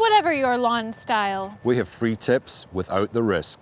Whatever your lawn style. We have free tips without the risk.